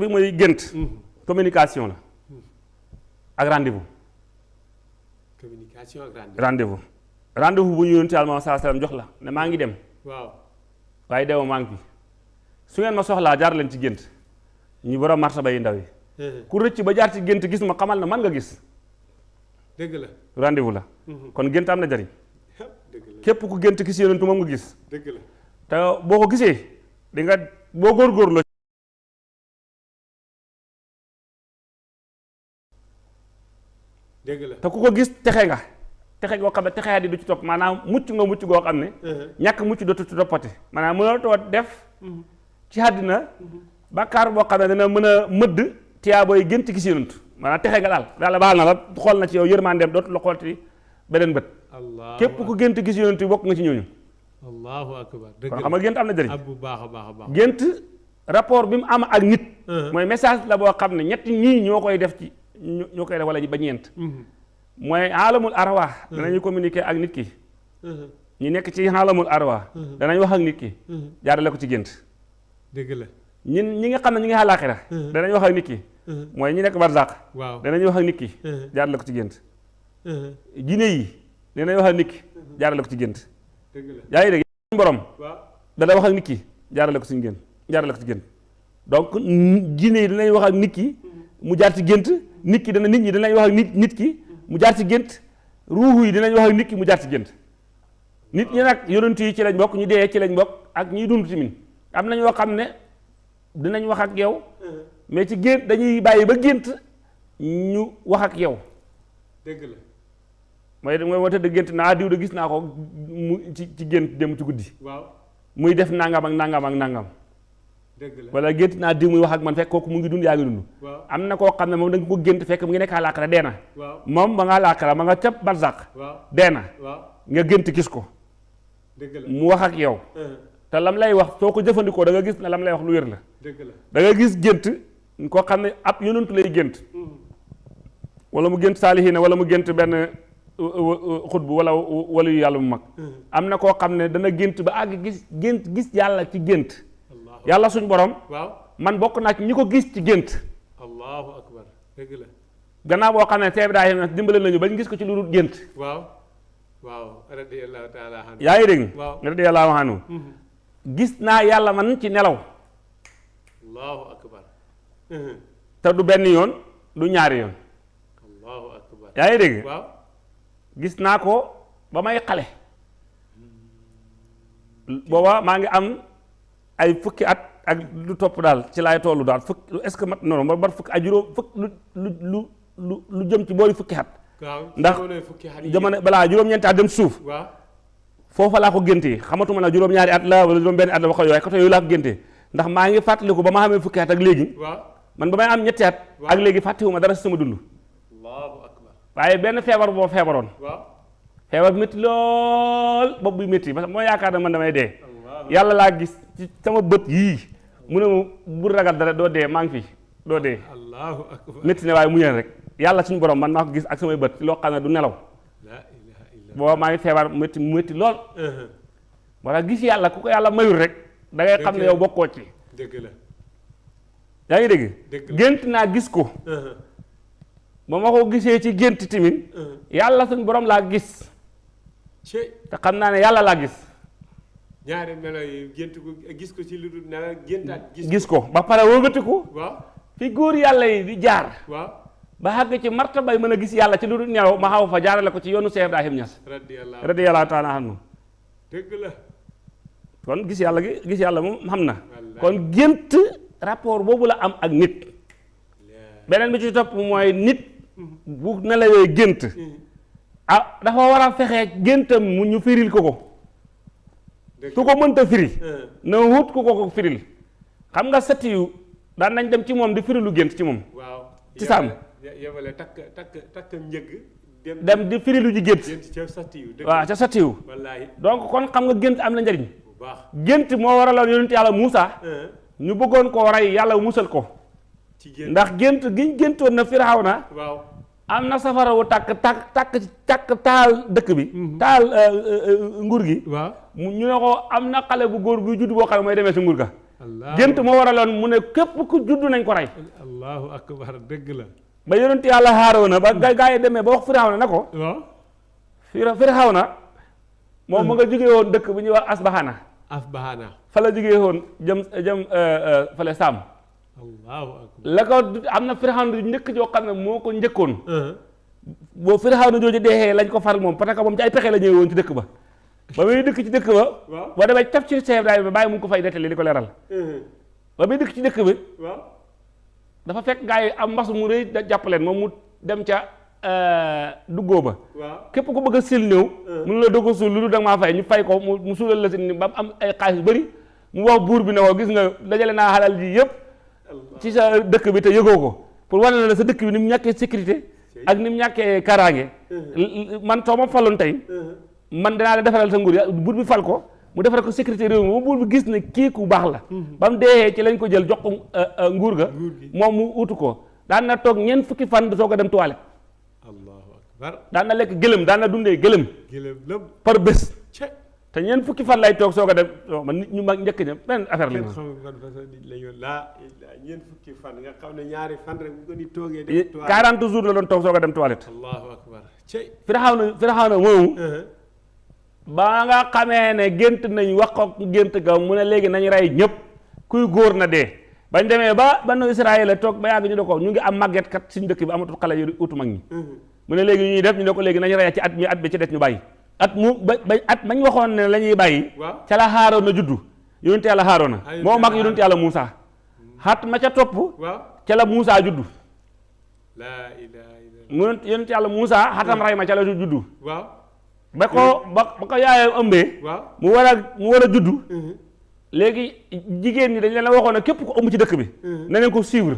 bi mooy gént. communication la. ak rendez-vous. Communication ak rendez rendez-vous. Rendez-vous bu ñu salaam jox la ne maa ngi dem. Waaw. Waaye demoo maa ngi su ngeen ma soxlaa jaar leen ci gént. Ñu borom martaba yi ndaw yi. Ku rëcc ba jaar ci gént gis ma xamal na man nga gis. Dëgg la. Rendez-vous la. Kon gént am na jariñ képp ku gént gis yonentu moom nga gis. Dëgg la. Te boo ko gisee di nga boo góorgóorloo dëgg te ku ko gis texe nga. Texe goo xam ne texeyaat yi du ci topp maanaam mucc nga mucc goo xam ne ñàkk mucc dootu ci toppati. Maanaam mënatoo def ci àddina bàkkaar boo xam ne dana mën a mëdd tiyaabooy gént gis yonent. Maanaam texe nga daal. Daal baal na la xool na ci yow yërmandeem dootu la xoolti beneen bët. Allah képp ku gént gis yonent bokk nga ci ñooñu. Allahu akbar. Kon la. xam nga gént am na jëriñ bu baax a baax a baax. Gént rapport bi mu am ak nit. Mooy message la boo xam ne ñetti ñii ñoo koy def ci ñoo koy def wala ba ñeent. Mooy alamul arwaax danañu communiquer ak nit ki. Ñi nekk ci alamul arwaax danañ wax ak nit ki. Jaarale ko ci gént. Dëgg la. Ñin ñi nga xam ne ñu ngi àllaaxira danañ wax ak nit ki. Mooy ñi nekk barzaq danañ wax ak nit ki. Jaarale ko ci gént. Jinne yi danañ wax ak nit ki. Jaarale ko ci gént. Dëgg la. Yaa ngi dégg suñu borom dana wax ak nit ki jaarale ko ci gént jaarale ko ci gént. Donc jinne yi danañ wax ak nit ki mu jaar ci gént nit ki dana nit ñi danañ wax ak nit nit ki mu jaar ci gént ruuxu yi dinañ wax ak nit ki mu jaar ci gént. Nit ñi nag yonent yi ci lañ bokk ñu dee ci lañ bokk ak ñiy dund tamit am na ñoo xam ne dinañ wax ak yow mais ci gént dañuy bàyyi ba gént ñu wax ak yow. Dëgg la. Mooy mooy woo tëdd gént naa diw de gis naa ko mu ci ci gént dem ci guddi. Waaw. Muy def nangam ak nangam ak nangam wala gént naa diw muy wax ak man fekk kooku mu ngi dund yaa ngi dund. Waaw. Am na koo xam ne moom da nga ko gént fekk mu ngi nekk àllaaxira dee na. Moom ba nga àllaaxira ma nga cap barzaq waaw. dee na. Waaw. Nga gént gis ko. Mu wax ak yow. Te lam lay wax soo ko jëfandikoo da nga gis ne lam lay wax lu wér la. Da nga gis gént koo xam ne ab yonantu lay gént. Wala mu gént saalihiina wala mu gént benn xutbu wala wala yu yàlla mu mag. Am na koo xam ne dana gént ba àgg gis gént gis yàlla ci allahu yàlla suñ borom waaw. man bokk naa ci ñi ko gis ci gént. Allahu akbar dëgg la. Gannaaw boo xam ne Seex Ibrahima dimbale nañu bañ gis ko ci lu dul gént. Waaw. Waaw radiyallahu taala anhu. Yaa ngi dégg? Radiyallahu anhu. Gis naa yàlla man ci nelaw. Allahu akbar. Te du benn yoon du ñaari yoon. Allahu akbar. Yaa ngi dégg? Waaw. Gis naa ko ba may xale. Booba maa ngi am ay fukki at ak lu topp daal ci laay tollu daal fukk est-ce que mat ma bar fukki ay juróom fukk lu lu lu lu lu jëm ci boori fukki at. Ndax jamono balaa juróom-ñeenti at dem suuf. Foofa laa ko géntee xamatuma na juróom-ñaari at la wala juróom-benn at la wax yooyu côté yooyu laa ko géntee ndax maa ngi fàttaliku ba ma xamee fukki at ak léegi. Waaw. man ba may am ñetti at ak léegi fàttewuma dara sama dund. Allahu akbar. waaye benn feebar boo feebaroon. Waaw. feebar bi métti lool bopp bi métti parce que moo yaakaar ne man damay dee yàlla laa gis ci sama bët yii. Mu ne bu ragal dara doo dee maa ngi fi doo dee. Allahu akbar. Métti ne waaye muñal rek. Yàlla suñu borom man maa ko gis ak samay bët loo xam ne du nelaw. Booba maa ngi feebar métti mu métti lool wala gis yàlla ku ko yàlla mayul rek da ngay xam ne yow bokkoo ci. Dëgg la. Yaa ngi dégg? Gént naa gis ko. Ba ma ko gisee ci gént timin yàlla suñu borom laa gis. Te xam naa ne yàlla laa gis ñaari melo yi gént ko gis ko ci lu nelaw géntaat gis gis ko. Ba pare wëlbatiku. Waaw. Fi góor yàlla yi di jaar. Waaw. Ba xàgg ci martabay mën a gis yàlla ci lu nelaw ma xaw fa jaarale ko ci yoonu Cheikh Ibrahim Niass. Radiyallahu radiyallahu taala anhu. Dëgg la. Kon gis yàlla gi gis yàlla moom xam na. Wallaay. kon gént rapport boobu la am ak nit. Beneen bi ci topp mooy nit bu nelawee gént. Ah dafa war a fexe géntam mu ñu firil ko ko su ko mënta firi na wut ku ko ko firil. Xam nga sëtt yu daan nañ dem ci moom di firilu gént ci moom. Waaw. Ci sàmm. yebale- yebale takk takk takk njëgg dem dem di firilu ji gént. waaw ca wallaahi donc kon xam nga gént am na njariñ. Bu baax. Gént moo waraloon yonent yàlla Muusa. Un ñu bëggoon koo rey yàlla musal ko. Ndax gént giñ géntoon na Firawna. Waaw am na safara wu tàkk tàkk tàkk tàkk taal dëkk bi. Taal euh, euh, euh, nguur gi. Waaw. Mu ñu ne ko am na xale bu góor buy judd boo xam ne mooy demee si nguur ga. Allah gént moo waraloon mu ne képp ku juddu nañ ko rey. Allahu akbar dëgg la. Ba yonent yàlla Haaruna ba ga gaa yi demee ba wax Firawna na ko. Waaw. Fira Firawna moom mu nga jógee woon dëkk bu ñuy wax Asbahana. Asbahana. Fa la jógee woon jëm jëm fale Saam la ko am na Firawna njëkk joo xam ne moo ko njëkkoon. Uh-huh. boo Firawna jooju deexee lañ ko far moom parce que moom ci ay pexe la ñëwee woon ci dëkk ba. Ba muy dëkk ci dëkk ba boo demee taf ci Cheikh Ibrahima bàyyi mu ko fay nettali di ko leeral. Uh-huh. ba muy dëkk ci dëkk bi dafa fekk yi am mbas mu rëy jàpp leen moom mu dem ca duggoo ba. Képp ku bëgg a sil ñëw mënu la doog a suul lu da maa fay ñu fay ko mu suulal la si ni ba am ay xaalis bëri mu wax buur bi ne ko gis nga dajale naa xalal ji yëpp ci sa dëkk bi te yëgoo ko. pour wane na la sa dëkk bi ni mu ñàkkee sécurité ak ni mu ñàkkee kaaraange. Man soo ma faloon tey. Man danaa la defaral sa nguur ya buur bi fal ko. mu defaral ko sécurité réew mi ba buur bi gis ne kii ku baax la. Ba mu ci lañ ko jël jox ko euh, euh, nguur ga. Moom mu utu ko. daan na toog ñeent fukki fan soo ko dem toilette. Allahu akbar. daan na lekk gëlëm daan na dundee gëlëm. Gëlëm lëm par bés te ñeent fukki fan lay soo ko dem man nit ñu mag njëkk ña benn affaire la ñu ñu ñeent fukki fan nga xam ne ñaari fan rek ko ni toogee Yi- def toile 40 jours la doon soo ko dem toilette. Allahu akbar cey. Uh-huh. ba nga xamee ne gént nañ wax ko gént ga mu ne léegi nañ rey ñëpp kuy góor na dee. Bañ demee ba banu Israël toog ba yàgg ñu ne ko ñu ngi am màgget kat suñu dëkk bi amatul xale yu utu mag ñi. Uh-huh. mu ne léegi ñuy def ñu ne ko léegi nañ rey ci at mi at bi ci des ñu bàyyi at mu at mañ waxoon ne la ñuy bàyyi. Waaw. Ca la Haarona juddu. Yonent yàlla yonent moo mag yàlla yonent yàlla Muusa. Xat ma ca topp waaw. ca la Muusa juddu. Laa ilaaha illa mu yonent yàlla Muusa xatam ray ma ca la juddu. Ba ko ba ba ko yaayam ëmbee waaw. mu war a mu war a juddu. Uh-huh. léegi jigéen ñi dañ leen a waxoon ne képp ko ëmb ci dëkk bi Mhm. na leen ko suivre